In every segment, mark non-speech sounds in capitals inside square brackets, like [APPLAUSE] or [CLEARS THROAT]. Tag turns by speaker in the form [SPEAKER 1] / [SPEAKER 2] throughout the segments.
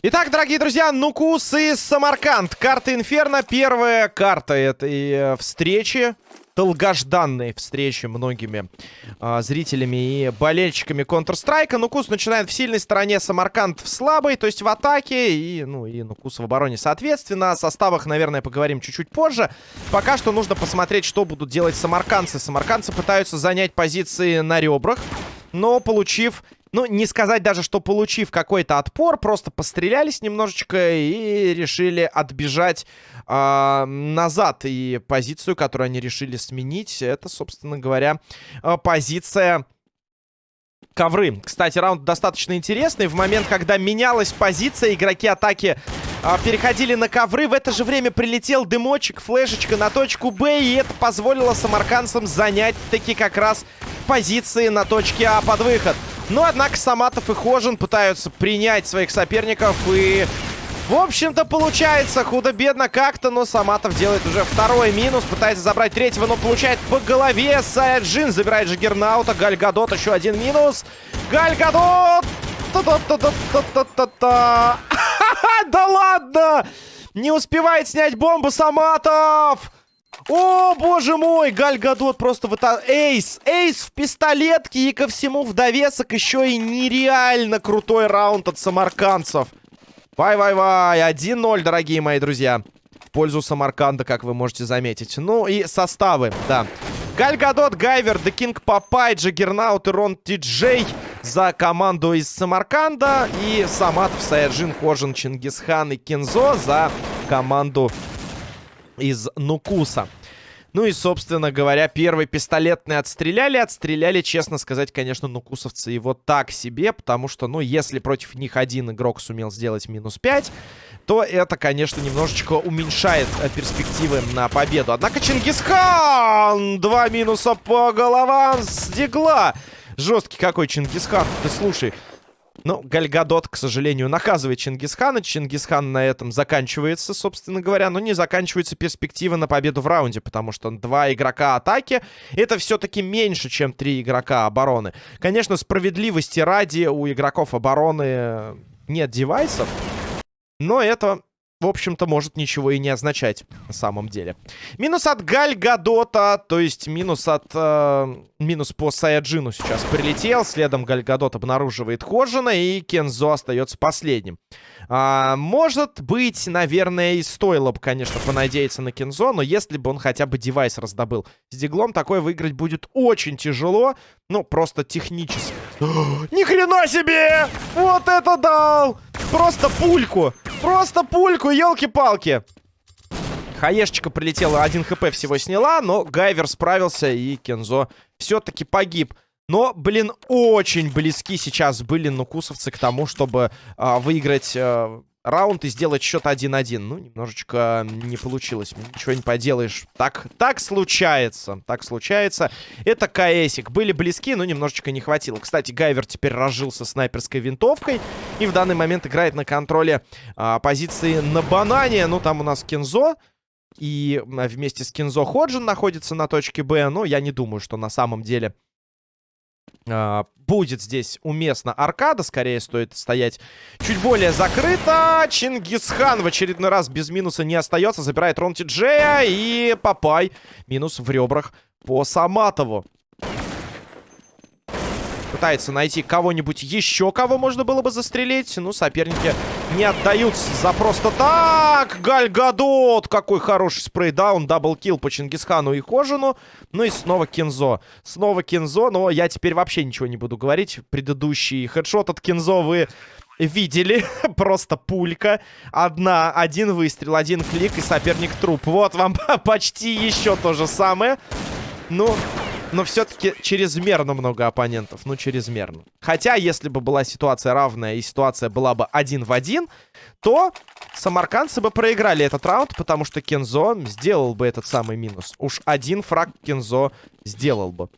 [SPEAKER 1] Итак, дорогие друзья, Нукус и Самарканд. Карта Инферно. Первая карта этой э, встречи. Долгожданной встречи многими э, зрителями и болельщиками Counter-Strike. Нукус начинает в сильной стороне, Самарканд в слабой, то есть в атаке. И, ну, и Нукус в обороне соответственно. О составах, наверное, поговорим чуть-чуть позже. Пока что нужно посмотреть, что будут делать самаркандцы. Самаркандцы пытаются занять позиции на ребрах. Но, получив ну, не сказать даже, что получив какой-то отпор, просто пострелялись немножечко и решили отбежать э, назад. И позицию, которую они решили сменить, это, собственно говоря, э, позиция ковры. Кстати, раунд достаточно интересный. В момент, когда менялась позиция, игроки атаки а, переходили на ковры. В это же время прилетел дымочек, флешечка на точку Б. И это позволило самарканцам занять таки как раз позиции на точке А под выход. Но, однако, Саматов и Хожин пытаются принять своих соперников и... В общем-то, получается худо-бедно как-то, но Саматов делает уже второй минус. Пытается забрать третьего, но получает по голове. Саяджин забирает Жигернаута. Гальгадот еще один минус. Гальгадот! Да ладно! Не успевает снять бомбу Саматов! О, боже мой, Галь Гадот просто вот Ace, ace в пистолетке и ко всему в довесок еще и нереально крутой раунд от самаркандцев. Вай-вай-вай, 1-0, дорогие мои друзья. В пользу Самарканда, как вы можете заметить. Ну и составы, да. Галь Гадот, Гайвер, King Папай, Джаггернаут и Рон Ти-Джей за команду из Самарканда. И Саматов, Саяджин, Хожин, Чингисхан и Кинзо за команду из Нукуса. Ну и, собственно говоря, первый пистолетный отстреляли. Отстреляли, честно сказать, конечно, нукусовцы его так себе. Потому что, ну, если против них один игрок сумел сделать минус 5, то это, конечно, немножечко уменьшает э, перспективы на победу. Однако Чингисхан! Два минуса по головам с дигла. Жесткий какой Чингисхан. Ты слушай, ну, Гальгадот, к сожалению, наказывает Чингисхана. Чингисхан на этом заканчивается, собственно говоря. Но не заканчивается перспектива на победу в раунде, потому что два игрока атаки — это все-таки меньше, чем три игрока обороны. Конечно, справедливости ради у игроков обороны нет девайсов, но это в общем-то, может ничего и не означать на самом деле. Минус от Галь Гадота, то есть минус от... Э, минус по Саяджину сейчас прилетел. Следом Галь Гадот обнаруживает Хожина, и Кензо остается последним. А, может быть, наверное, и стоило бы, конечно, понадеяться на Кензо, но если бы он хотя бы девайс раздобыл с диглом, такое выиграть будет очень тяжело. Ну, просто технически. [GASPS] Ни хрена себе! Вот это дал! Просто пульку! Просто пульку, елки-палки! Хаешечка прилетела, один хп всего сняла, но Гайвер справился, и Кензо все-таки погиб. Но, блин, очень близки сейчас были нукусовцы к тому, чтобы а, выиграть а, раунд и сделать счет 1-1. Ну, немножечко не получилось. Ничего не поделаешь. Так, так случается. Так случается. Это КСик. Были близки, но немножечко не хватило. Кстати, Гайвер теперь разжился снайперской винтовкой. И в данный момент играет на контроле а, позиции на банане. Ну, там у нас Кензо. И вместе с Кинзо Ходжин находится на точке Б. Но я не думаю, что на самом деле а, будет здесь уместно аркада. Скорее стоит стоять чуть более закрыто. Чингисхан в очередной раз без минуса не остается. Забирает Рон Джея и Папай. Минус в ребрах по Саматову. Пытается найти кого-нибудь еще, кого можно было бы застрелить. Ну, соперники не отдаются за просто так. Гальгадот! Какой хороший spraydown. Double kill по Чингисхану и Хожину. Ну и снова Кинзо. Снова Кинзо, но я теперь вообще ничего не буду говорить. Предыдущий хедшот от Кинзо вы видели. [LAUGHS] Просто пулька. Одна, один выстрел, один клик и соперник труп. Вот вам [LAUGHS] почти еще то же самое. Ну, но все-таки чрезмерно много оппонентов. Ну, чрезмерно. Хотя, если бы была ситуация равная и ситуация была бы один в один, то самаркандцы бы проиграли этот раунд, потому что Кензо сделал бы этот самый минус. Уж один фраг Кензо сделал бы.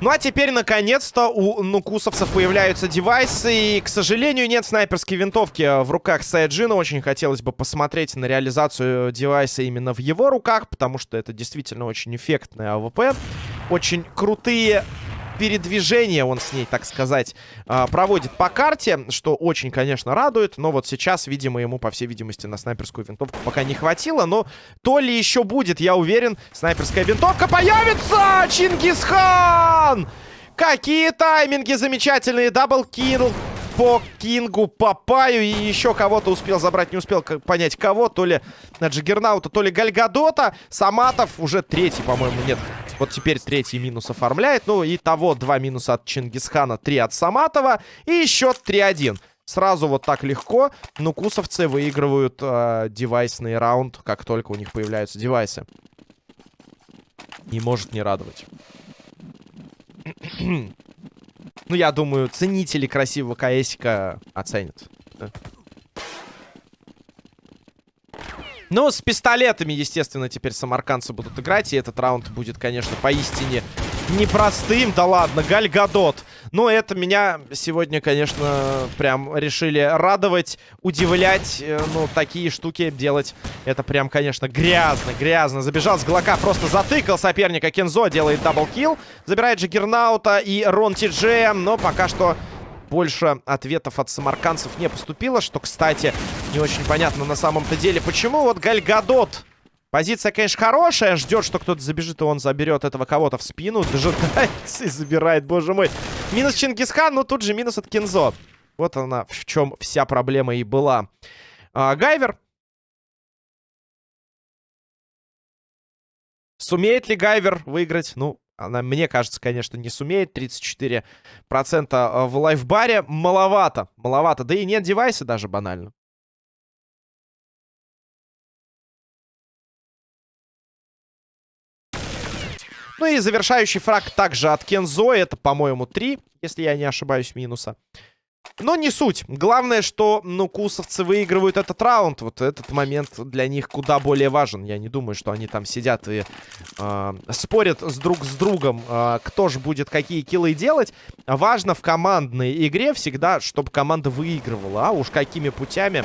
[SPEAKER 1] Ну а теперь, наконец-то, у нукусовцев появляются девайсы. И, к сожалению, нет снайперской винтовки в руках Саяджина. Очень хотелось бы посмотреть на реализацию девайса именно в его руках, потому что это действительно очень эффектная АВП. Очень крутые передвижение он с ней, так сказать, а, проводит по карте, что очень, конечно, радует. Но вот сейчас, видимо, ему, по всей видимости, на снайперскую винтовку пока не хватило. Но то ли еще будет, я уверен, снайперская винтовка появится! Чингисхан! Какие тайминги замечательные! Даблкил по Кингу, Папаю и еще кого-то успел забрать. Не успел понять, кого. То ли Джиггернаута, то ли Гальгадота. Саматов уже третий, по-моему, нет. Вот теперь третий минус оформляет. Ну, и того два минуса от Чингисхана, три от Саматова. И счет 3-1. Сразу вот так легко нукусовцы выигрывают э, девайсный раунд, как только у них появляются девайсы. Не может не радовать. [CLEARS THROAT] ну, я думаю, ценители красивого КСика оценят. Ну, с пистолетами, естественно, теперь самаркандцы будут играть. И этот раунд будет, конечно, поистине непростым. Да ладно, Гальгадот. Ну это меня сегодня, конечно, прям решили радовать, удивлять. Э, ну, такие штуки делать. Это прям, конечно, грязно, грязно. Забежал с Глока, просто затыкал соперника. Кензо делает double kill. Забирает Джаггернаута и Рон Ти-Джей. Но пока что больше ответов от самарканцев не поступило, что, кстати, не очень понятно на самом-то деле, почему. Вот Гальгадот. Позиция, конечно, хорошая. Ждет, что кто-то забежит, и он заберет этого кого-то в спину. Дожидается и забирает, боже мой. Минус Чингисхан, но тут же минус от Кинзо. Вот она, в чем вся проблема и была. А, Гайвер. Сумеет ли Гайвер выиграть? Ну, она, мне кажется, конечно, не сумеет. 34% э, в лайфбаре. Маловато. Маловато. Да и нет девайса даже банально. Ну и завершающий фраг также от Кензо. Это, по-моему, 3, если я не ошибаюсь, минуса. Но не суть. Главное, что, ну, кусовцы выигрывают этот раунд. Вот этот момент для них куда более важен. Я не думаю, что они там сидят и э, спорят с друг с другом, э, кто же будет какие киллы делать. Важно в командной игре всегда, чтобы команда выигрывала. А уж какими путями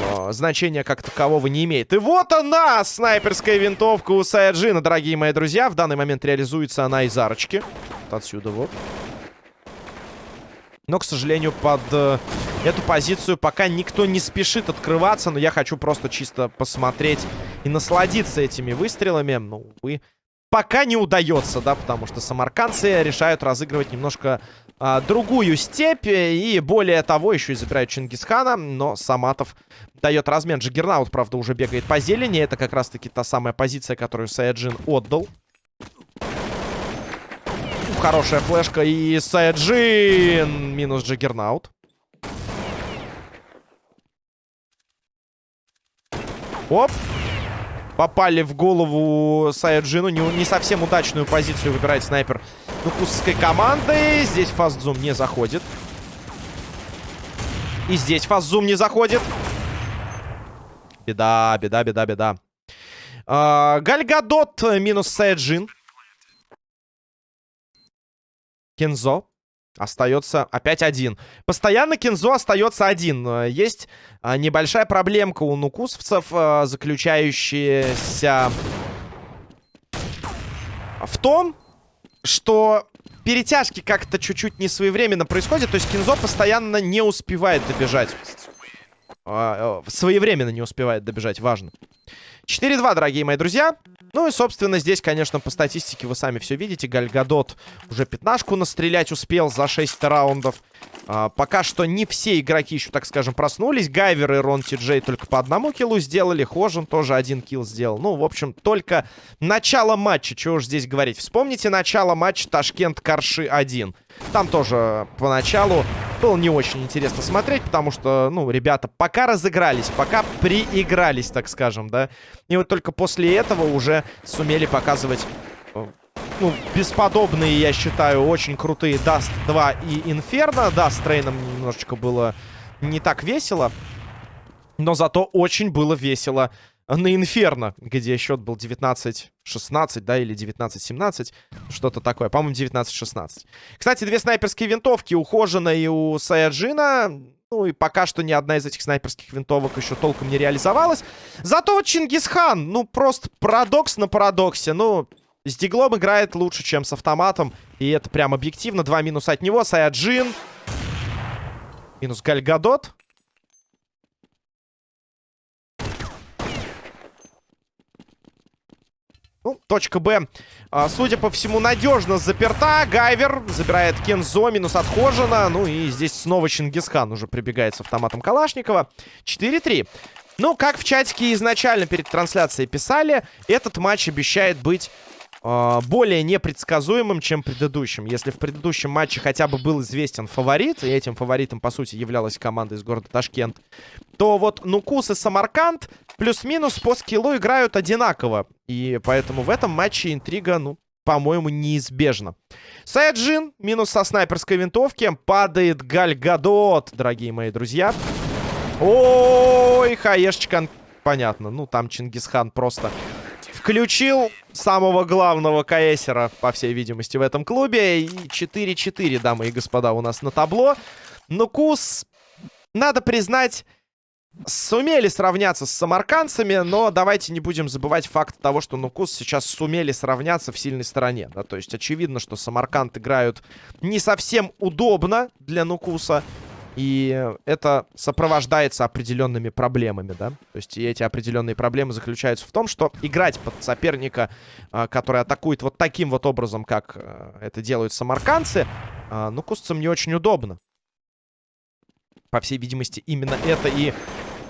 [SPEAKER 1] э, значения как такового не имеет. И вот она, снайперская винтовка у Саяджина, дорогие мои друзья. В данный момент реализуется она из арочки. Вот отсюда вот. Но, к сожалению, под э, эту позицию пока никто не спешит открываться. Но я хочу просто чисто посмотреть и насладиться этими выстрелами. Ну, увы, пока не удается, да, потому что самаркандцы решают разыгрывать немножко а, другую степь. И более того, еще и забирают Чингисхана. Но Саматов дает размен. Джиггернаут, правда, уже бегает по зелени. Это как раз-таки та самая позиция, которую Саяджин отдал хорошая флешка. И Сайджин минус Джиггернаут. Оп. Попали в голову Саяджину. Не, не совсем удачную позицию выбирает снайпер нукусской команды. Здесь фастзум не заходит. И здесь фастзум не заходит. Беда, беда, беда, беда. А, Гальгадот минус Саяджин. Кензо остается опять один. Постоянно Кензо остается один. Есть а, небольшая проблемка у нукусовцев, а, заключающаяся в том, что перетяжки как-то чуть-чуть не своевременно происходят. То есть Кинзо постоянно не успевает добежать. Своевременно не успевает добежать, важно. 4-2, дорогие мои друзья. Ну и, собственно, здесь, конечно, по статистике вы сами все видите. Гальгадот уже пятнашку настрелять успел за 6 раундов. А, пока что не все игроки еще, так скажем, проснулись. Гайвер и Рон Ти Джей только по одному киллу сделали. Хожин тоже один килл сделал. Ну, в общем, только начало матча. Чего уж здесь говорить. Вспомните начало матча Ташкент-Карши 1. Там тоже поначалу было не очень интересно смотреть, потому что, ну, ребята пока разыгрались, пока приигрались, так скажем, да. И вот только после этого уже сумели показывать, ну, бесподобные, я считаю, очень крутые Даст 2 и Инферно. Да, с Трейном немножечко было не так весело, но зато очень было весело на Инферно, где счет был 19-16, да, или 19-17, что-то такое. По-моему, 19-16. Кстати, две снайперские винтовки у Хожина и у Саяджина. Ну и пока что ни одна из этих снайперских винтовок еще толком не реализовалась. Зато Чингисхан, ну просто парадокс на парадоксе. Ну, с диглом играет лучше, чем с автоматом. И это прям объективно. Два минуса от него. Саяджин. Минус Гальгадот. Ну, точка Б, а, судя по всему, надежно заперта. Гайвер забирает Кензо, минус отхожена. Ну и здесь снова Чингисхан уже прибегает с автоматом Калашникова. 4-3. Ну, как в чатике изначально перед трансляцией писали, этот матч обещает быть э, более непредсказуемым, чем предыдущим. Если в предыдущем матче хотя бы был известен фаворит, и этим фаворитом, по сути, являлась команда из города Ташкент, то вот Нукус и Самарканд плюс-минус по скиллу играют одинаково. И поэтому в этом матче интрига, ну, по-моему, неизбежна. Саяджин, минус со снайперской винтовки. Падает Гальгадот, дорогие мои друзья. Ой, хаешечка. Понятно, ну там Чингисхан просто включил самого главного каэсера, по всей видимости, в этом клубе. И 4-4, дамы и господа, у нас на табло. Но Кус, надо признать, сумели сравняться с самаркандцами, но давайте не будем забывать факт того, что Нукус сейчас сумели сравняться в сильной стороне. Да? То есть очевидно, что самарканд играют не совсем удобно для Нукуса. И это сопровождается определенными проблемами, да. То есть эти определенные проблемы заключаются в том, что играть под соперника, а, который атакует вот таким вот образом, как а, это делают самаркандцы, а, ну, кустцам не очень удобно. По всей видимости, именно это и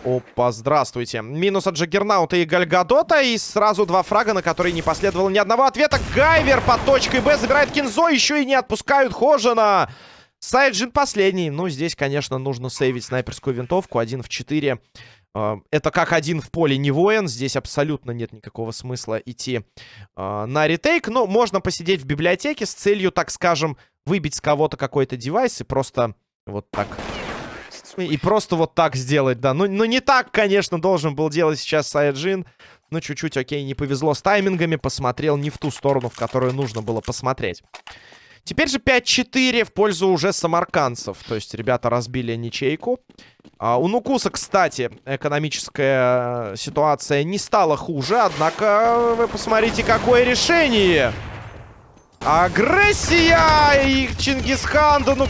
[SPEAKER 1] Опа, здравствуйте. Минус от Джаггернаута и Гальгадота. И сразу два фрага, на которые не последовало ни одного ответа. Гайвер под точкой Б забирает Кинзо. Еще и не отпускают Хожина. Сайджин последний. Ну, здесь, конечно, нужно сейвить снайперскую винтовку. Один в четыре. А, это как один в поле не воин. Здесь абсолютно нет никакого смысла идти э, на ретейк. Но можно посидеть в библиотеке с целью, так скажем, выбить с кого-то какой-то девайс и просто вот так и просто вот так сделать, да. Ну, ну не так, конечно, должен был делать сейчас Сайджин. Ну, чуть-чуть, окей, не повезло с таймингами. Посмотрел не в ту сторону, в которую нужно было посмотреть. Теперь же 5-4 в пользу уже самарканцев. То есть ребята разбили ничейку. А у Нукуса, кстати, экономическая ситуация не стала хуже. Однако, вы посмотрите, какое решение. Агрессия! И Чингисхан, да ну...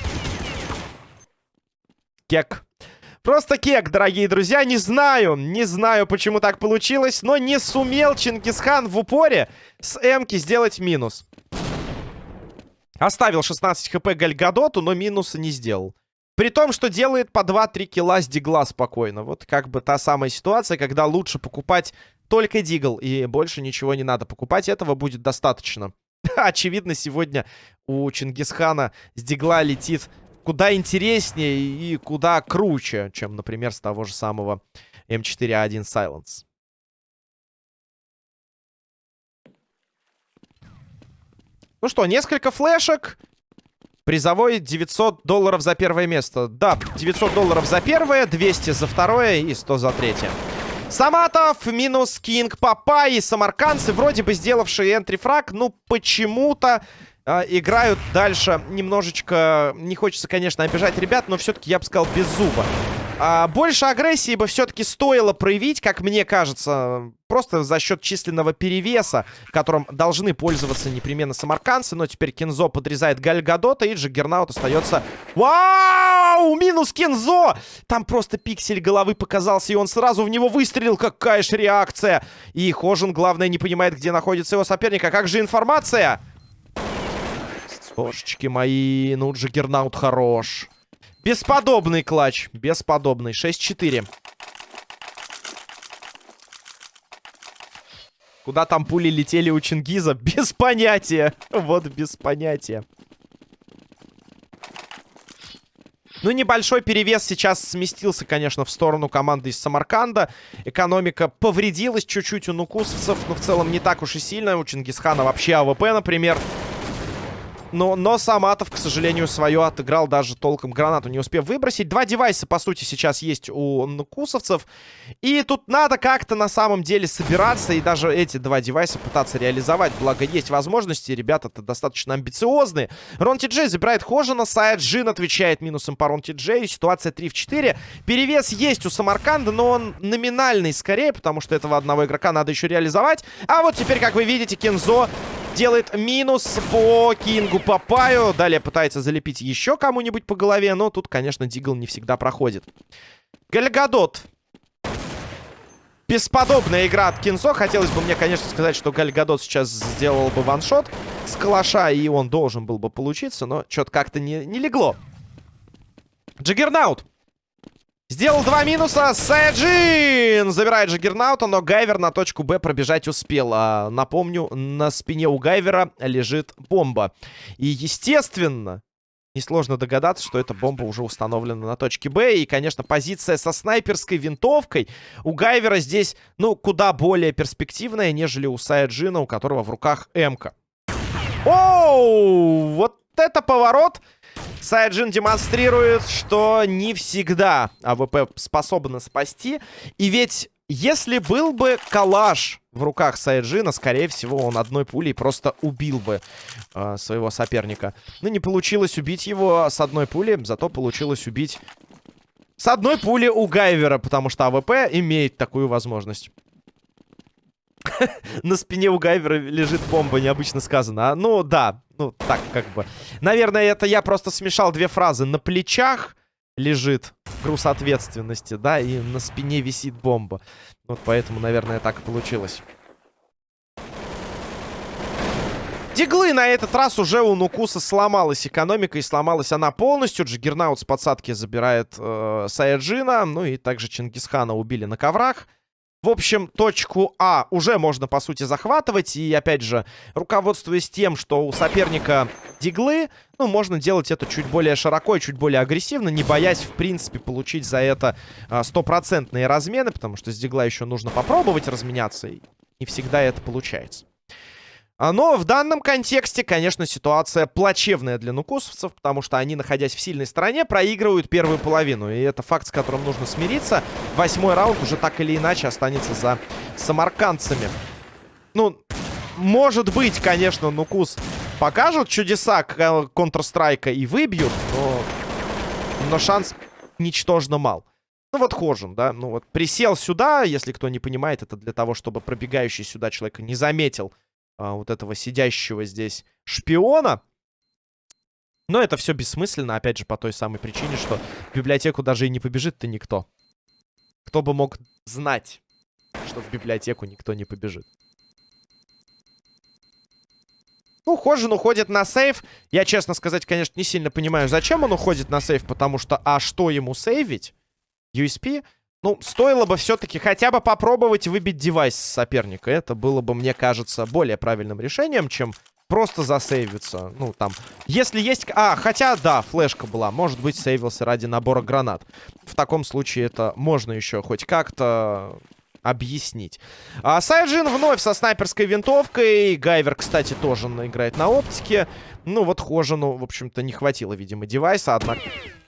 [SPEAKER 1] Кек. Просто кек, дорогие друзья. Не знаю, не знаю, почему так получилось, но не сумел Чингисхан в упоре с Эмки сделать минус. Оставил 16 хп Гальгадоту, но минуса не сделал. При том, что делает по 2-3 килла с дигла спокойно. Вот как бы та самая ситуация, когда лучше покупать только дигл, и больше ничего не надо покупать. Этого будет достаточно. [LAUGHS] Очевидно, сегодня у Чингисхана с дигла летит куда интереснее и куда круче, чем, например, с того же самого М4А1 Silence. Ну что, несколько флешек. Призовой 900 долларов за первое место. Да, 900 долларов за первое, 200 за второе и 100 за третье. Саматов минус Кинг Папа и самарканцы, вроде бы сделавшие entry frag, ну почему-то э, играют дальше немножечко... Не хочется, конечно, обижать ребят, но все-таки я бы сказал без зуба. А, больше агрессии бы все-таки стоило проявить, как мне кажется, просто за счет численного перевеса, которым должны пользоваться непременно самарканцы. Но теперь Кензо подрезает Гальгадота, и Джаггернаут остается... Вау! Минус Кензо! Там просто пиксель головы показался, и он сразу в него выстрелил. Какая ж реакция! И Хожин, главное, не понимает, где находится его соперник. А как же информация? Божечки мои, ну Джаггернаут хорош. Бесподобный клатч. Бесподобный. 6-4. Куда там пули летели у Чингиза? [LAUGHS] Без понятия. Вот без понятия. Ну, небольшой перевес сейчас сместился, конечно, в сторону команды из Самарканда. Экономика повредилась чуть-чуть у нукусовцев, но в целом не так уж и сильно. У Чингисхана вообще АВП, например. Но, но Саматов, к сожалению, свое отыграл, даже толком гранату не успев выбросить. Два девайса, по сути, сейчас есть у нукусовцев. И тут надо как-то на самом деле собираться и даже эти два девайса пытаться реализовать. Благо, есть возможности, ребята-то достаточно амбициозные. Рон Ти забирает Хожина, Сайд Джин отвечает минусом по Рон Ти. Ситуация 3 в 4. Перевес есть у Самарканда, но он номинальный скорее, потому что этого одного игрока надо еще реализовать. А вот теперь, как вы видите, Кензо делает минус по Кингу Папаю. Далее пытается залепить еще кому-нибудь по голове, но тут, конечно, Дигл не всегда проходит. Гальгадот. Бесподобная игра от Кинзо. Хотелось бы мне, конечно, сказать, что Гальгадот сейчас сделал бы ваншот с калаша, и он должен был бы получиться, но что-то как-то не, не легло. Джаггернаут. Сделал два минуса. Саяджин забирает Джаггернаута, но Гайвер на точку Б пробежать успел. А, напомню, на спине у Гайвера лежит бомба. И, естественно, несложно догадаться, что эта бомба уже установлена на точке Б. И, конечно, позиция со снайперской винтовкой у Гайвера здесь, ну, куда более перспективная, нежели у Саяджина, у которого в руках М-ка. Оу! Вот это поворот! Сайджин демонстрирует, что не всегда АВП способна спасти. И ведь если был бы калаш в руках Сайджина, скорее всего, он одной пулей просто убил бы э, своего соперника. Но не получилось убить его с одной пули, зато получилось убить с одной пули у Гайвера, потому что АВП имеет такую возможность. [LAUGHS] На спине у Гайвера лежит бомба, необычно сказано. А, ну, да, ну, так как бы. Наверное, это я просто смешал две фразы. На плечах лежит груз ответственности, да, и на спине висит бомба. Вот поэтому, наверное, так и получилось. Диглы на этот раз уже у Нукуса сломалась экономика, и сломалась она полностью. Джиггернаут с подсадки забирает э, Саяджина, ну и также Чингисхана убили на коврах. В общем, точку А уже можно, по сути, захватывать. И, опять же, руководствуясь тем, что у соперника диглы, ну, можно делать это чуть более широко и чуть более агрессивно, не боясь, в принципе, получить за это а, стопроцентные размены, потому что с дигла еще нужно попробовать разменяться, и не всегда это получается. А, но в данном контексте, конечно, ситуация плачевная для нукусовцев, потому что они, находясь в сильной стороне, проигрывают первую половину. И это факт, с которым нужно смириться. Восьмой раунд уже так или иначе останется за самаркандцами. Ну, может быть, конечно, Нукус покажут чудеса Counter-Strike и выбьют, но, но шанс ничтожно мал. Ну вот Хожин, да, ну вот присел сюда, если кто не понимает, это для того, чтобы пробегающий сюда человека не заметил а, вот этого сидящего здесь шпиона. Но это все бессмысленно, опять же, по той самой причине, что в библиотеку даже и не побежит-то никто. Кто бы мог знать, что в библиотеку никто не побежит. Ну, Хожин уходит на сейф. Я, честно сказать, конечно, не сильно понимаю, зачем он уходит на сейф, потому что, а что ему сейвить? USP? Ну, стоило бы все-таки хотя бы попробовать выбить девайс соперника. Это было бы, мне кажется, более правильным решением, чем просто засейвиться. Ну, там, если есть... А, хотя, да, флешка была. Может быть, сейвился ради набора гранат. В таком случае это можно еще хоть как-то объяснить. А Сайджин вновь со снайперской винтовкой. Гайвер, кстати, тоже играет на оптике. Ну, вот Хожину, в общем-то, не хватило, видимо, девайса. Однако,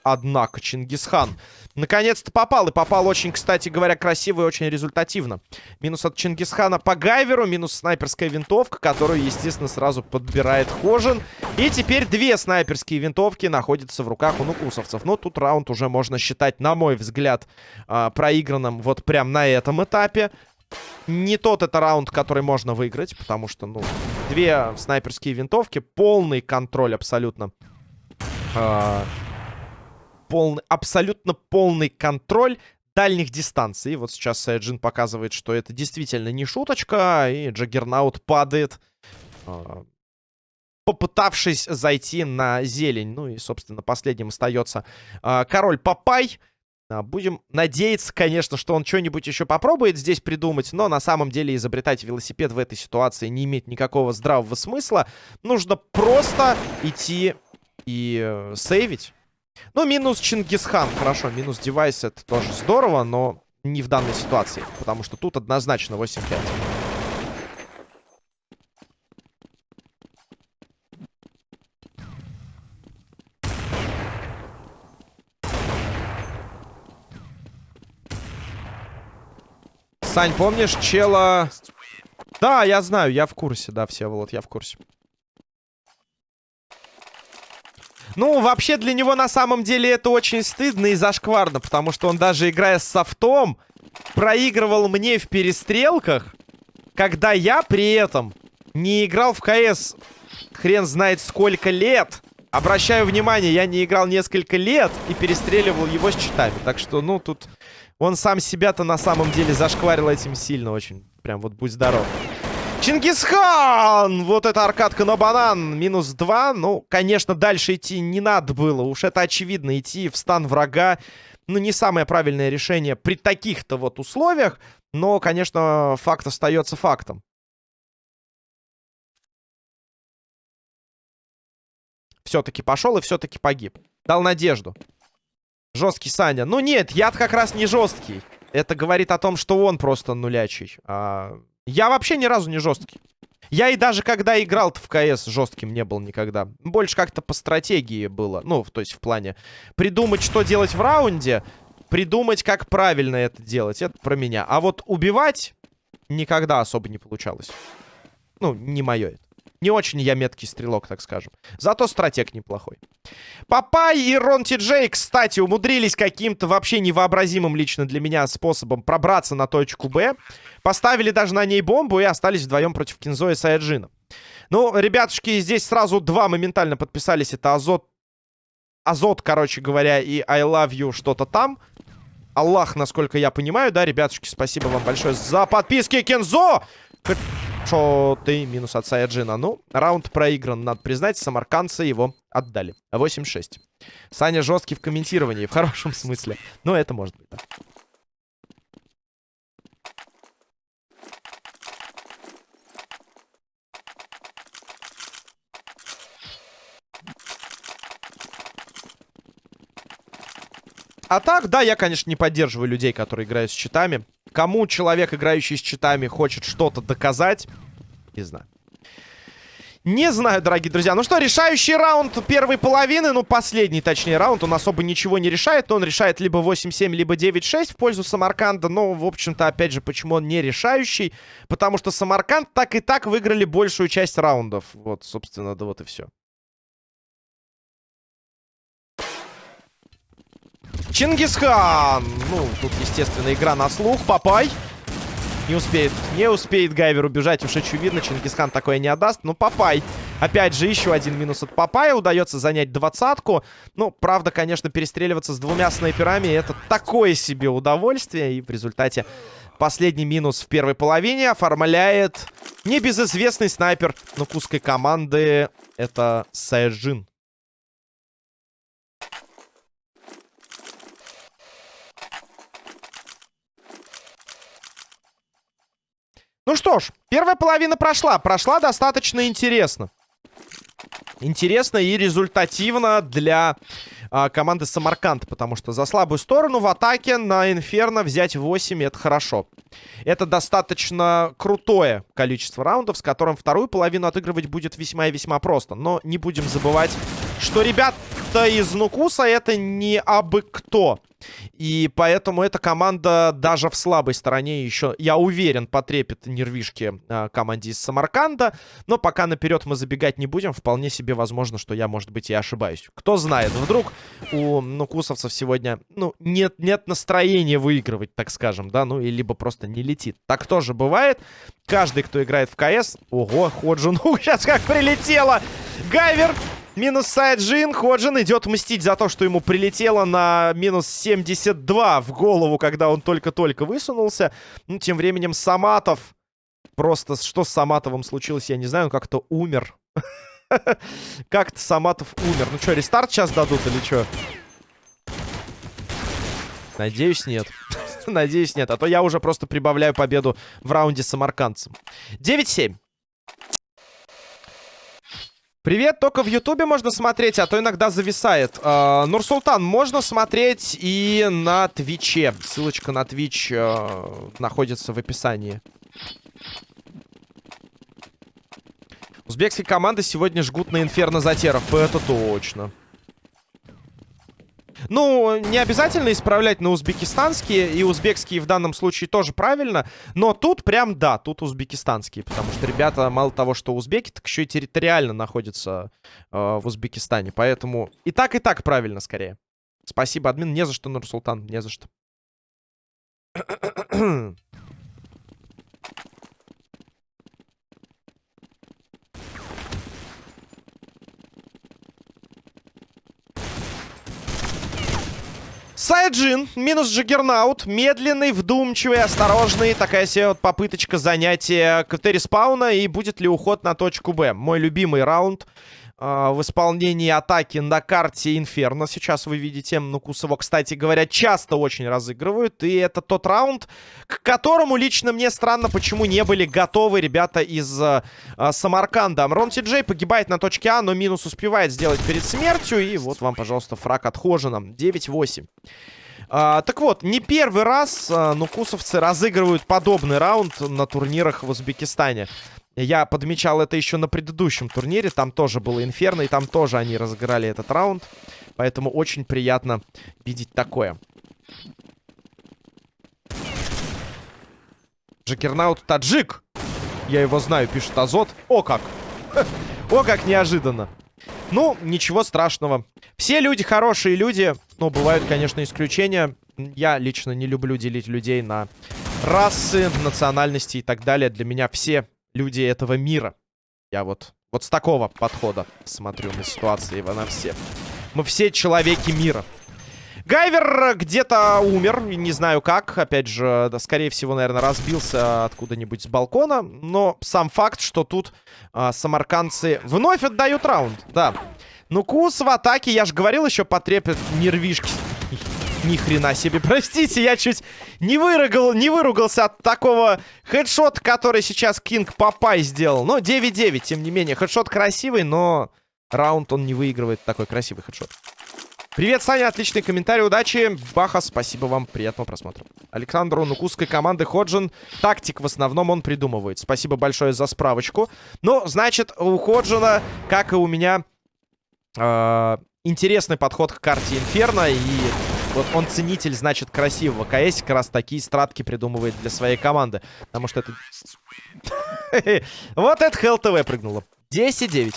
[SPEAKER 1] однако Чингисхан Наконец-то попал. И попал очень, кстати говоря, красиво и очень результативно. Минус от Чингисхана по Гайверу. Минус снайперская винтовка, которую, естественно, сразу подбирает Хожин. И теперь две снайперские винтовки находятся в руках у нукусовцев. Но тут раунд уже можно считать, на мой взгляд, а, проигранным вот прям на этом этапе. Не тот это раунд, который можно выиграть, потому что, ну, две снайперские винтовки, полный контроль абсолютно. А полный, абсолютно полный контроль дальних дистанций. Вот сейчас Джин показывает, что это действительно не шуточка, и Джаггернаут падает, а, попытавшись зайти на зелень. Ну и, собственно, последним остается а, король Папай. А, будем надеяться, конечно, что он что-нибудь еще попробует здесь придумать, но на самом деле изобретать велосипед в этой ситуации не имеет никакого здравого смысла. Нужно просто идти и э, сейвить. Ну, минус Чингисхан. Хорошо, минус девайс это тоже здорово, но не в данной ситуации. Потому что тут однозначно 8-5. Сань, помнишь чела... Да, я знаю, я в курсе, да, все, вот, я в курсе. Ну, вообще для него на самом деле это очень стыдно и зашкварно, потому что он даже играя с софтом, проигрывал мне в перестрелках, когда я при этом не играл в КС хрен знает сколько лет. Обращаю внимание, я не играл несколько лет и перестреливал его с читами. Так что, ну, тут он сам себя-то на самом деле зашкварил этим сильно очень. Прям вот будь здоров. Чингисхан! Вот это аркадка на банан. Минус два. Ну, конечно, дальше идти не надо было. Уж это очевидно. Идти в стан врага. Ну, не самое правильное решение при таких-то вот условиях. Но, конечно, факт остается фактом. Все-таки пошел и все-таки погиб. Дал надежду. Жесткий Саня. Ну нет, яд как раз не жесткий. Это говорит о том, что он просто нулячий. А... Я вообще ни разу не жесткий. Я и даже когда играл в КС жестким не был никогда. Больше как-то по стратегии было. Ну, то есть в плане придумать, что делать в раунде, придумать, как правильно это делать. Это про меня. А вот убивать никогда особо не получалось. Ну, не мое это. Не очень я меткий стрелок, так скажем. Зато стратег неплохой. Папай и Рон Ти Джей, кстати, умудрились каким-то вообще невообразимым лично для меня способом пробраться на точку Б. Поставили даже на ней бомбу и остались вдвоем против Кинзо и Саяджина. Ну, ребятушки, здесь сразу два моментально подписались. Это Азот, Азот, короче говоря, и I Love You что-то там. Аллах, насколько я понимаю, да, ребятушки, спасибо вам большое за подписки, Кензо! Что ты минус от Саяджина. Ну, раунд проигран, надо признать. Самаркандцы его отдали. 8-6. Саня жесткий в комментировании, в хорошем смысле. Но это может быть, да. А так, да, я, конечно, не поддерживаю людей, которые играют с читами. Кому человек, играющий с читами, хочет что-то доказать, не знаю. Не знаю, дорогие друзья. Ну что, решающий раунд первой половины, ну, последний, точнее, раунд, он особо ничего не решает. Он решает либо 8-7, либо 9-6 в пользу Самарканда. Но, в общем-то, опять же, почему он не решающий? Потому что Самарканд так и так выиграли большую часть раундов. Вот, собственно, да вот и все. Чингисхан. Ну, тут, естественно, игра на слух. Папай. Не успеет, не успеет Гайвер убежать, уж очевидно, Чингисхан такое не отдаст. Ну, Папай, опять же, еще один минус от Папая, удается занять двадцатку. Ну, правда, конечно, перестреливаться с двумя снайперами, это такое себе удовольствие, и в результате последний минус в первой половине оформляет небезызвестный снайпер нукусской команды, это Сайджин. Ну что ж, первая половина прошла. Прошла достаточно интересно. Интересно и результативно для а, команды Самарканд. Потому что за слабую сторону в атаке на Инферно взять 8 это хорошо. Это достаточно крутое количество раундов, с которым вторую половину отыгрывать будет весьма и весьма просто. Но не будем забывать, что ребята из Нукуса это не абы кто. И поэтому эта команда даже в слабой стороне еще, я уверен, потрепит нервишки э, команде из Самарканда. Но пока наперед мы забегать не будем. Вполне себе возможно, что я, может быть, и ошибаюсь. Кто знает, вдруг у нукусовцев сегодня, ну, нет, нет настроения выигрывать, так скажем, да, ну, и либо просто не летит. Так тоже бывает. Каждый, кто играет в КС... Ого, Ходжин, ну, [LAUGHS] сейчас как прилетело! Гайвер Минус Сайджин. Ходжин идет мстить за то, что ему прилетело на минус 72 в голову, когда он только-только высунулся. Ну, тем временем Саматов... Просто что с Саматовым случилось, я не знаю. Он как-то умер. [LAUGHS] Как-то Саматов умер. Ну что, рестарт сейчас дадут или что? Надеюсь, нет. [LAUGHS] Надеюсь, нет. А то я уже просто прибавляю победу в раунде с самаркандцем. 9-7. Привет, только в Ютубе можно смотреть, а то иногда зависает. Э, Нурсултан, можно смотреть и на Твиче. Ссылочка на Твич э, находится в описании. Узбекские команды сегодня жгут на Инферно Затеров. Это точно. Ну, не обязательно исправлять на узбекистанские, и узбекские в данном случае тоже правильно, но тут прям да, тут узбекистанские, потому что ребята мало того, что узбеки, так еще и территориально находятся э, в Узбекистане, поэтому и так, и так правильно скорее. Спасибо, админ, не за что, Нурсултан, не за что. Сайджин, минус Джаггернаут. Медленный, вдумчивый, осторожный. Такая себе вот попыточка занятия КТ спауна. И будет ли уход на точку Б? Мой любимый раунд в исполнении атаки на карте Инферно. Сейчас вы видите. Нукус его, кстати говоря, часто очень разыгрывают. И это тот раунд, к которому лично мне странно, почему не были готовы ребята из э, Самарканда. Рон Ти Джей погибает на точке А, но минус успевает сделать перед смертью. И вот вам, пожалуйста, фраг от Хожина. 9-8. А, так вот, не первый раз а, нукусовцы разыгрывают подобный раунд на турнирах в Узбекистане. Я подмечал это еще на предыдущем турнире. Там тоже было Инферно, и там тоже они разыграли этот раунд. Поэтому очень приятно видеть такое. Джекернаут таджик. Я его знаю, пишет Азот. О как! [LAUGHS] О как неожиданно. Ну, ничего страшного. Все люди хорошие люди. Но бывают, конечно, исключения. Я лично не люблю делить людей на расы, национальности и так далее. Для меня все люди этого мира. Я вот, вот с такого подхода смотрю на ситуации на все. Мы все человеки мира. Гайвер где-то умер, не знаю как. Опять же, да, скорее всего, наверное, разбился откуда-нибудь с балкона. Но сам факт, что тут а, самаркандцы вновь отдают раунд. Да. Нукус в атаке, я же говорил, еще потреплет нервишки ни хрена себе, [LAUGHS] простите, я чуть не, выругал, не выругался от такого хедшота, который сейчас Кинг Папай сделал. Но 9-9, тем не менее. Хедшот красивый, но раунд он не выигрывает такой красивый хедшот. Привет, Саня, отличный комментарий, удачи. Баха, спасибо вам, приятного просмотра. Александру Нукусской команды Ходжин. Тактик в основном он придумывает. Спасибо большое за справочку. Ну, значит, у Ходжина, как и у меня, э, интересный подход к карте Инферно. И вот он ценитель, значит, красивого КС, как раз такие стратки придумывает для своей команды. Потому что это... [LAUGHS] Вот это Хелл ТВ прыгнуло. 10-9.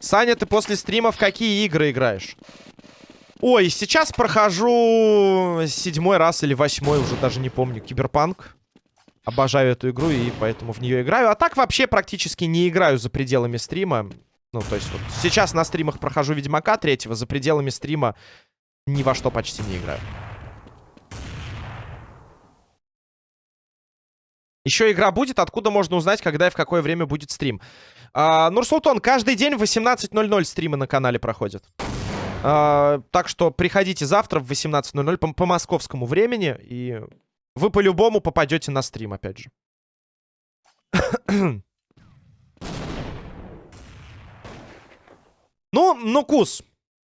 [SPEAKER 1] Саня, ты после стримов какие игры играешь? Ой, сейчас прохожу седьмой раз или восьмой, уже даже не помню, Киберпанк. Обожаю эту игру и поэтому в нее играю. А так вообще практически не играю за пределами стрима. Ну, то есть вот сейчас на стримах прохожу Ведьмака третьего, за пределами стрима ни во что почти не играю. Еще игра будет, откуда можно узнать, когда и в какое время будет стрим. А, Нурсултан, каждый день в 18.00 стримы на канале проходят. А, так что приходите завтра в 18.00 по, по московскому времени и вы по-любому попадете на стрим, опять же. ну, ну, кус.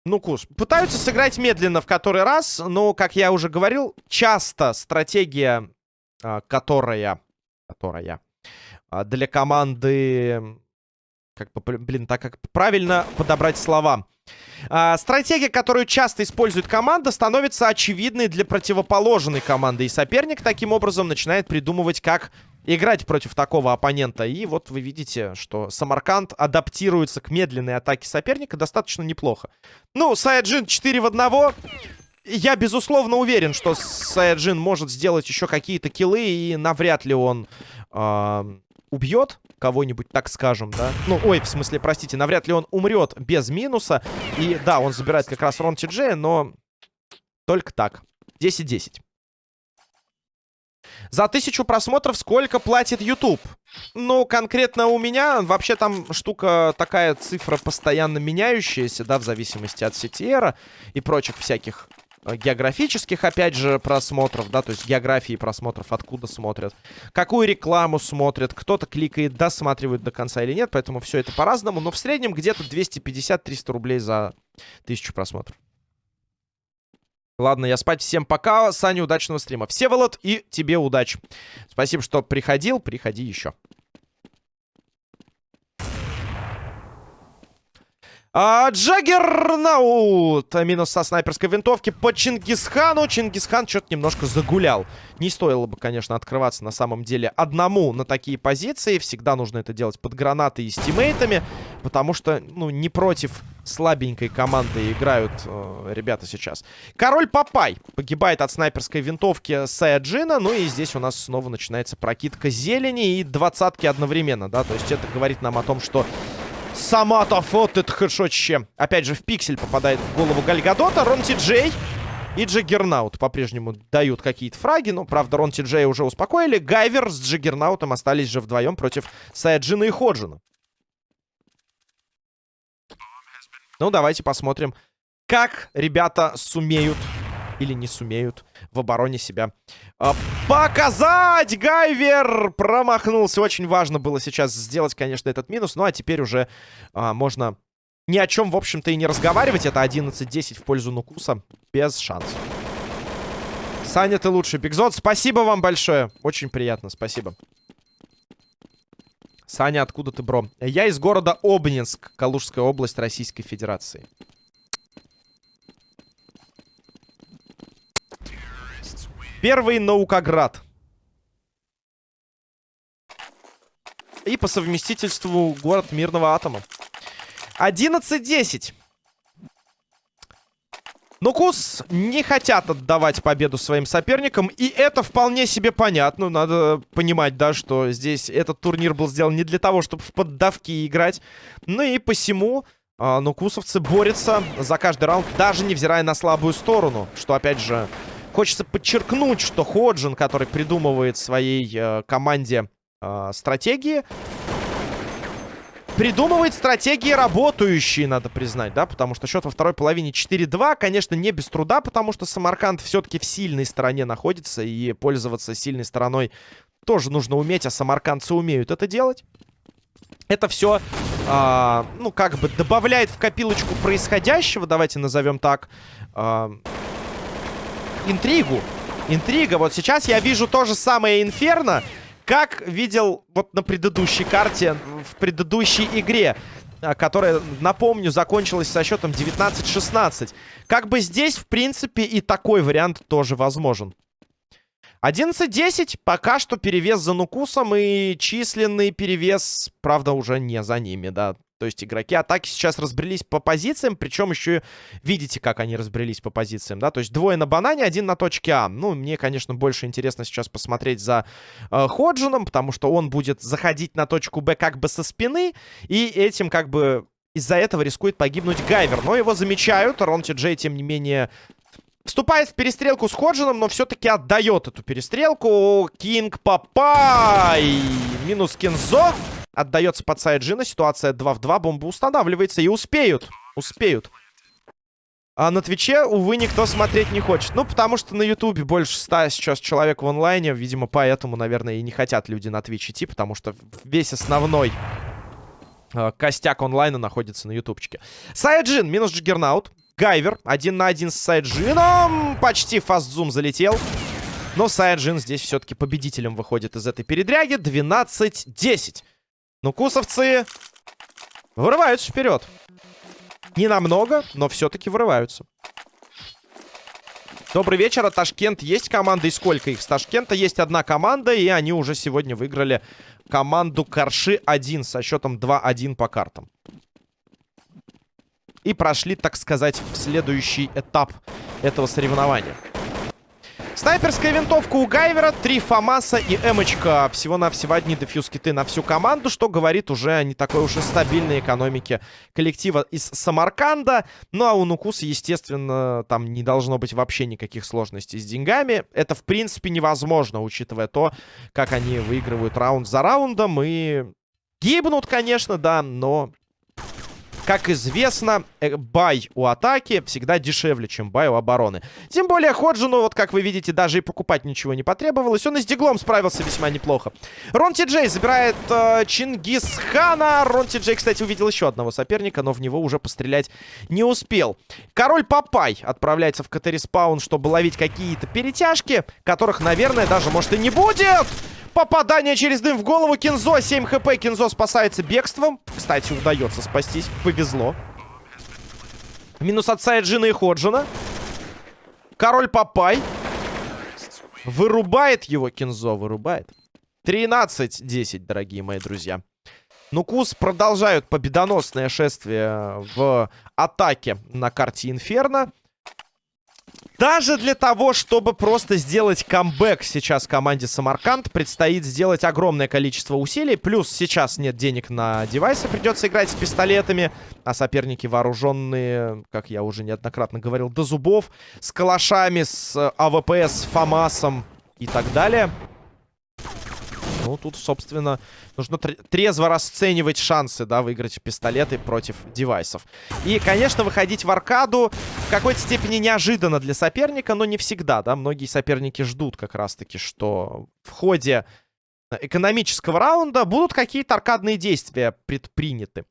[SPEAKER 1] Ну, кус. Пытаются сыграть медленно в который раз, но, как я уже говорил, часто стратегия, а, которая... Которая... А, для команды... Как бы, блин, так как правильно подобрать слова... А, стратегия, которую часто использует команда, становится очевидной для противоположной команды. И соперник таким образом начинает придумывать, как играть против такого оппонента. И вот вы видите, что Самарканд адаптируется к медленной атаке соперника достаточно неплохо. Ну, Саяджин 4 в 1. Я, безусловно, уверен, что Саяджин может сделать еще какие-то киллы, и навряд ли он... Э убьет кого-нибудь, так скажем, да? Ну, ой, в смысле, простите, навряд ли он умрет без минуса. И да, он забирает как раз Рон Ти но только так. 10-10. За тысячу просмотров сколько платит YouTube? Ну, конкретно у меня, вообще там штука, такая цифра постоянно меняющаяся, да, в зависимости от CTR и прочих всяких географических, опять же, просмотров, да, то есть географии просмотров, откуда смотрят, какую рекламу смотрят, кто-то кликает, досматривает до конца или нет, поэтому все это по-разному, но в среднем где-то 250-300 рублей за тысячу просмотров. Ладно, я спать. Всем пока. Саня, удачного стрима. Всеволод, и тебе удачи. Спасибо, что приходил. Приходи еще. А, Джаггернаут. Минус со снайперской винтовки по Чингисхану. Чингисхан что-то немножко загулял. Не стоило бы, конечно, открываться на самом деле одному на такие позиции. Всегда нужно это делать под гранатой и с тиммейтами. Потому что, ну, не против слабенькой команды играют э, ребята сейчас. Король Папай погибает от снайперской винтовки Саяджина. Ну и здесь у нас снова начинается прокидка зелени и двадцатки одновременно, да. То есть это говорит нам о том, что Саматов, вот это хэдшотище. Опять же, в пиксель попадает в голову Гальгадота. Рон Джей и Джаггернаут по-прежнему дают какие-то фраги. Но, правда, Рон Ти Джей уже успокоили. Гайвер с Джаггернаутом остались же вдвоем против Саяджина и Ходжина. Ну, давайте посмотрим, как ребята сумеют или не сумеют в обороне себя а, показать. Гайвер промахнулся. Очень важно было сейчас сделать, конечно, этот минус. Ну, а теперь уже а, можно ни о чем, в общем-то, и не разговаривать. Это 11-10 в пользу Нукуса. Без шансов. Саня, ты лучший. Бигзот, спасибо вам большое. Очень приятно, спасибо. Саня, откуда ты, бро? Я из города Обнинск, Калужская область Российской Федерации. Первый Наукоград. И по совместительству город мирного атома. 11-10. Но Кус не хотят отдавать победу своим соперникам. И это вполне себе понятно. Надо понимать, да, что здесь этот турнир был сделан не для того, чтобы в поддавки играть. Ну и посему э, нукусовцы борются за каждый раунд, даже невзирая на слабую сторону. Что, опять же, Хочется подчеркнуть, что Ходжин, который придумывает своей э, команде э, стратегии, придумывает стратегии работающие, надо признать, да, потому что счет во второй половине 4-2, конечно, не без труда, потому что Самарканд все-таки в сильной стороне находится, и пользоваться сильной стороной тоже нужно уметь, а самаркандцы умеют это делать. Это все, э, ну, как бы добавляет в копилочку происходящего, давайте назовем так, э, интригу. Интрига. Вот сейчас я вижу то же самое Инферно, как видел вот на предыдущей карте, в предыдущей игре. А, которая, напомню, закончилась со счетом 19-16. Как бы здесь, в принципе, и такой вариант тоже возможен. 11-10. Пока что перевес за Нукусом и численный перевес, правда, уже не за ними, да. То есть игроки атаки сейчас разбрелись по позициям, причем еще видите, как они разбрелись по позициям, да? То есть двое на банане, один на точке А. Ну, мне, конечно, больше интересно сейчас посмотреть за э, Ходжином, потому что он будет заходить на точку Б как бы со спины, и этим как бы из-за этого рискует погибнуть Гайвер. Но его замечают, Ронти Джей, тем не менее, Вступает в перестрелку с Ходжином, но все-таки отдает эту перестрелку. Кинг Папай. Минус Кинзо. Отдается под Сайджина. Ситуация 2 в 2. Бомба устанавливается. И успеют. Успеют. А на Твиче, увы, никто смотреть не хочет. Ну, потому что на Ютубе больше 100 сейчас человек в онлайне. Видимо, поэтому, наверное, и не хотят люди на Твич идти. Потому что весь основной э, костяк онлайна находится на ютубчике. Сайджин минус Джаггернаут. Гайвер один на один с Сайджином. Почти fast zoom залетел. Но Сайджин здесь все-таки победителем выходит из этой передряги. 12-10. Ну, кусовцы вырываются вперед. Не намного, но все-таки вырываются. Добрый вечер, а Ташкент есть команда и сколько их? С Ташкента есть одна команда, и они уже сегодня выиграли команду Карши-1 со счетом 2-1 по картам и прошли, так сказать, в следующий этап этого соревнования. Снайперская винтовка у Гайвера, три Фамаса и Эмочка. Всего-навсего одни дефьюз-киты на всю команду, что говорит уже о не такой уж и стабильной экономике коллектива из Самарканда. Ну а у Нукуса, естественно, там не должно быть вообще никаких сложностей с деньгами. Это, в принципе, невозможно, учитывая то, как они выигрывают раунд за раундом и... Гибнут, конечно, да, но как известно, э, бай у атаки всегда дешевле, чем бай у обороны. Тем более Ходжину, вот как вы видите, даже и покупать ничего не потребовалось. Он и с диглом справился весьма неплохо. Рон Ти Джей забирает э, Чингисхана. Рон Ти Джей, кстати, увидел еще одного соперника, но в него уже пострелять не успел. Король Папай отправляется в КТ-респаун, чтобы ловить какие-то перетяжки, которых, наверное, даже, может, и не будет. Попадание через дым в голову. Кинзо, 7 хп. Кинзо спасается бегством. Кстати, удается спастись. Повезло. Минус от Сайджина и Ходжина. Король Папай. Вырубает его Кинзо, вырубает. 13-10, дорогие мои друзья. Нукус продолжают победоносное шествие в атаке на карте Инферно. Даже для того, чтобы просто сделать камбэк сейчас команде Самарканд, предстоит сделать огромное количество усилий. Плюс сейчас нет денег на девайсы, придется играть с пистолетами. А соперники вооруженные, как я уже неоднократно говорил, до зубов. С калашами, с АВП, с ФАМАСом и так далее. Ну, тут, собственно, нужно трезво расценивать шансы, да, выиграть пистолеты против девайсов. И, конечно, выходить в аркаду в какой-то степени неожиданно для соперника, но не всегда, да. Многие соперники ждут как раз-таки, что в ходе экономического раунда будут какие-то аркадные действия предприняты.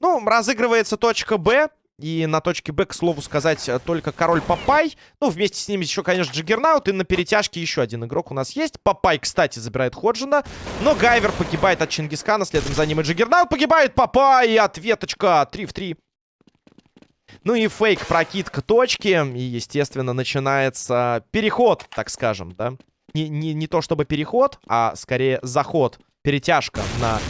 [SPEAKER 1] Ну, разыгрывается точка Б. И на точке Б, к слову сказать, э, только король Папай. Ну, вместе с ним еще, конечно, Джаггернаут. И на перетяжке еще один игрок у нас есть. Папай, кстати, забирает Ходжина. Но Гайвер погибает от Чингисхана. Следом за ним и Джаггернаут погибает. Папай, и ответочка. 3 в 3. Ну и фейк, прокидка точки. И, естественно, начинается переход, так скажем, да. Не, не, не то чтобы переход, а скорее заход. Перетяжка на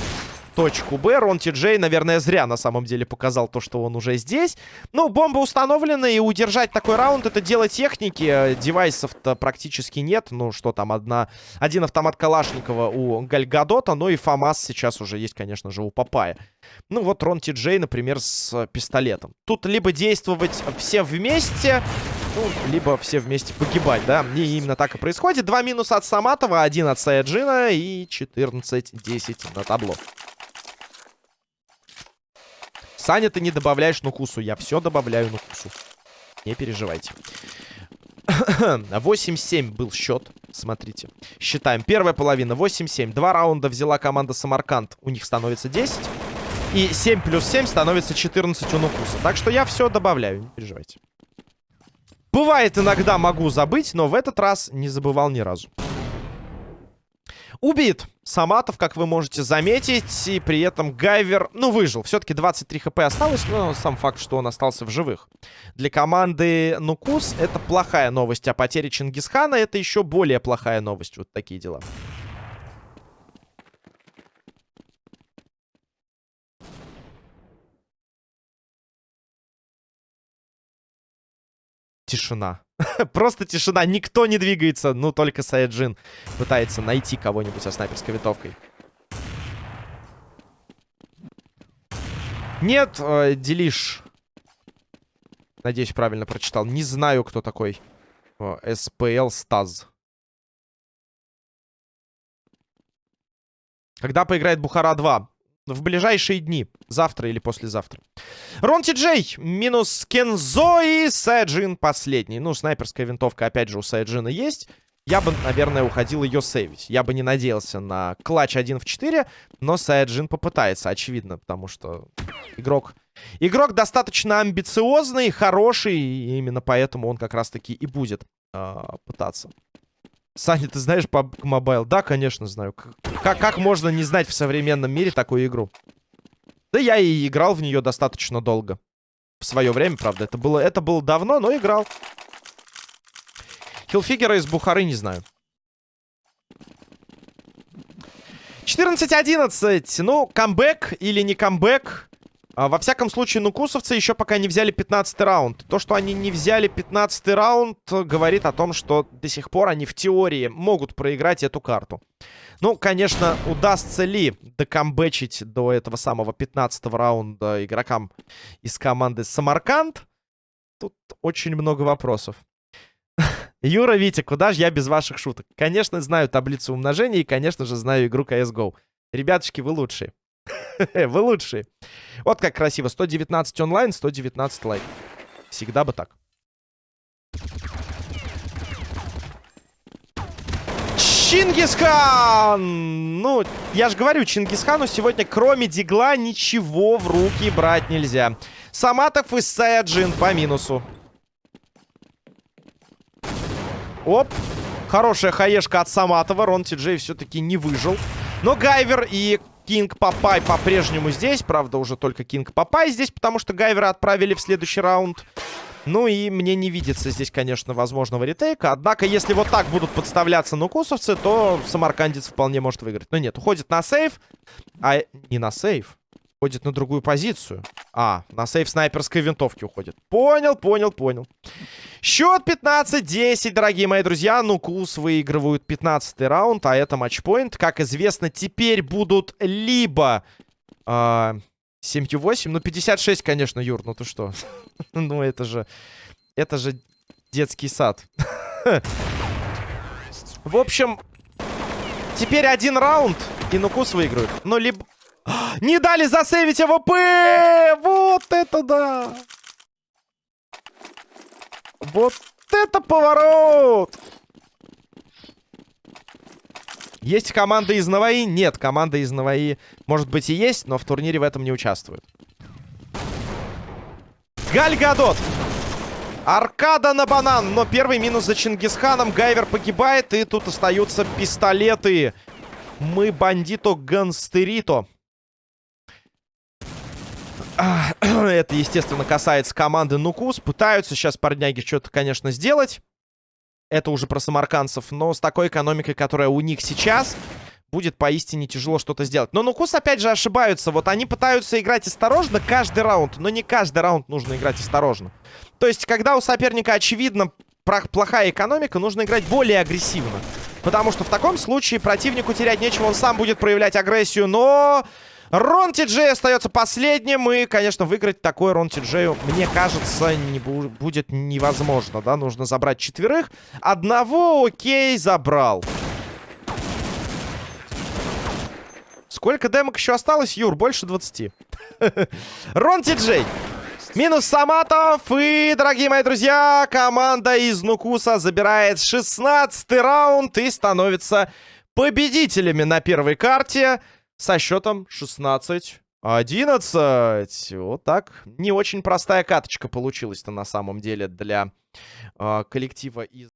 [SPEAKER 1] точку Б. Рон Ти Джей, наверное, зря на самом деле показал то, что он уже здесь. Ну, бомба установлена, и удержать такой раунд — это дело техники. Девайсов-то практически нет. Ну, что там, одна... один автомат Калашникова у Гальгадота, ну и ФАМАС сейчас уже есть, конечно же, у Папая. Ну, вот Рон Ти Джей, например, с пистолетом. Тут либо действовать все вместе, ну, либо все вместе погибать, да. И именно так и происходит. Два минуса от Саматова, один от Саяджина и 14-10 на табло. Саня, ты не добавляешь Нукусу. Я все добавляю Нукусу. Не переживайте. [CLEARS THROAT] 8-7 был счет. Смотрите. Считаем. Первая половина. 8-7. Два раунда взяла команда Самарканд. У них становится 10. И 7 плюс 7 становится 14 у Нукуса. Так что я все добавляю. Не переживайте. Бывает, иногда могу забыть, но в этот раз не забывал ни разу. Убит Саматов, как вы можете заметить. И при этом Гайвер, ну, выжил. Все-таки 23 хп осталось, но сам факт, что он остался в живых. Для команды Нукус это плохая новость. А потеря Чингисхана это еще более плохая новость. Вот такие дела. Тишина. [LAUGHS] Просто тишина. Никто не двигается. Ну, только Саяджин пытается найти кого-нибудь со снайперской винтовкой. Нет, э, Делиш. Надеюсь, правильно прочитал. Не знаю, кто такой. Э, СПЛ Стаз. Когда поиграет Бухара 2? В ближайшие дни. Завтра или послезавтра. Ронти Джей минус Кензо и Сайджин последний. Ну, снайперская винтовка, опять же, у Сайджина есть. Я бы, наверное, уходил ее сейвить. Я бы не надеялся на клатч 1 в 4, но Сайджин попытается, очевидно, потому что игрок... Игрок достаточно амбициозный, хороший, и именно поэтому он как раз-таки и будет э, пытаться. Саня, ты знаешь PUBG Mobile? Да, конечно, знаю. Как, как можно не знать в современном мире такую игру? Да я и играл в нее достаточно долго. В свое время, правда. Это было, это было давно, но играл. Хилфигера из Бухары не знаю. 14-11. Ну, камбэк или не камбэк. А, во всяком случае, нукусовцы еще пока не взяли 15 раунд. То, что они не взяли 15 раунд, говорит о том, что до сих пор они в теории могут проиграть эту карту. Ну, конечно, удастся ли докамбэчить до этого самого 15 раунда игрокам из команды Самарканд? Тут очень много вопросов. [LAUGHS] Юра, Витя, куда же я без ваших шуток? Конечно, знаю таблицу умножения и, конечно же, знаю игру CSGO. Ребятушки, вы лучшие. [LAUGHS] Вы лучшие. Вот как красиво. 119 онлайн, 119 лайк. Всегда бы так. Чингисхан! Ну, я же говорю, Чингисхану сегодня кроме дигла ничего в руки брать нельзя. Саматов и Саяджин по минусу. Оп. Хорошая хаешка от Саматова. Рон Ти Джей все-таки не выжил. Но Гайвер и Кинг Папай по-прежнему здесь. Правда, уже только Кинг Папай здесь, потому что Гайвера отправили в следующий раунд. Ну и мне не видится здесь, конечно, возможного ретейка. Однако, если вот так будут подставляться нукусовцы, то самаркандец вполне может выиграть. Но нет, уходит на сейв. А не на сейв. Уходит на другую позицию. А, на сейв снайперской винтовки уходит. Понял, понял, понял. Счет 15-10, дорогие мои друзья. Нукус выигрывают 15 раунд, а это матчпоинт. Как известно, теперь будут либо... Э 7Q8, ну 56, конечно, Юр, ну ты что? [LAUGHS] ну это же, это же детский сад. [LAUGHS] В общем, теперь один раунд, и Нукус выиграют. Но либо... [GASPS] Не дали засейвить АВП! Вот это да! Вот это поворот! Есть команда из Наваи? Нет, команда из Наваи, может быть, и есть, но в турнире в этом не участвует. Гальгадот. Аркада на банан, но первый минус за Чингисханом. Гайвер погибает, и тут остаются пистолеты. Мы бандито ганстерито. [CLEARS THROAT] Это, естественно, касается команды Нукус. Пытаются сейчас парняги что-то, конечно, сделать. Это уже про самарканцев. Но с такой экономикой, которая у них сейчас, будет поистине тяжело что-то сделать. Но Нукус, опять же, ошибаются. Вот они пытаются играть осторожно каждый раунд. Но не каждый раунд нужно играть осторожно. То есть, когда у соперника, очевидно, плохая экономика, нужно играть более агрессивно. Потому что в таком случае противнику терять нечего. Он сам будет проявлять агрессию. Но... Рон Ти остается последним. И, конечно, выиграть такой Рон Ти мне кажется, не бу будет невозможно. Да, нужно забрать четверых. Одного, окей, забрал. Сколько демок еще осталось, Юр? Больше 20. [LAUGHS] Рон Ти Минус Саматов. И, дорогие мои друзья, команда из Нукуса забирает 16 раунд и становится победителями на первой карте со счетом 16 11. Вот так. Не очень простая каточка получилась-то на самом деле для э, коллектива из...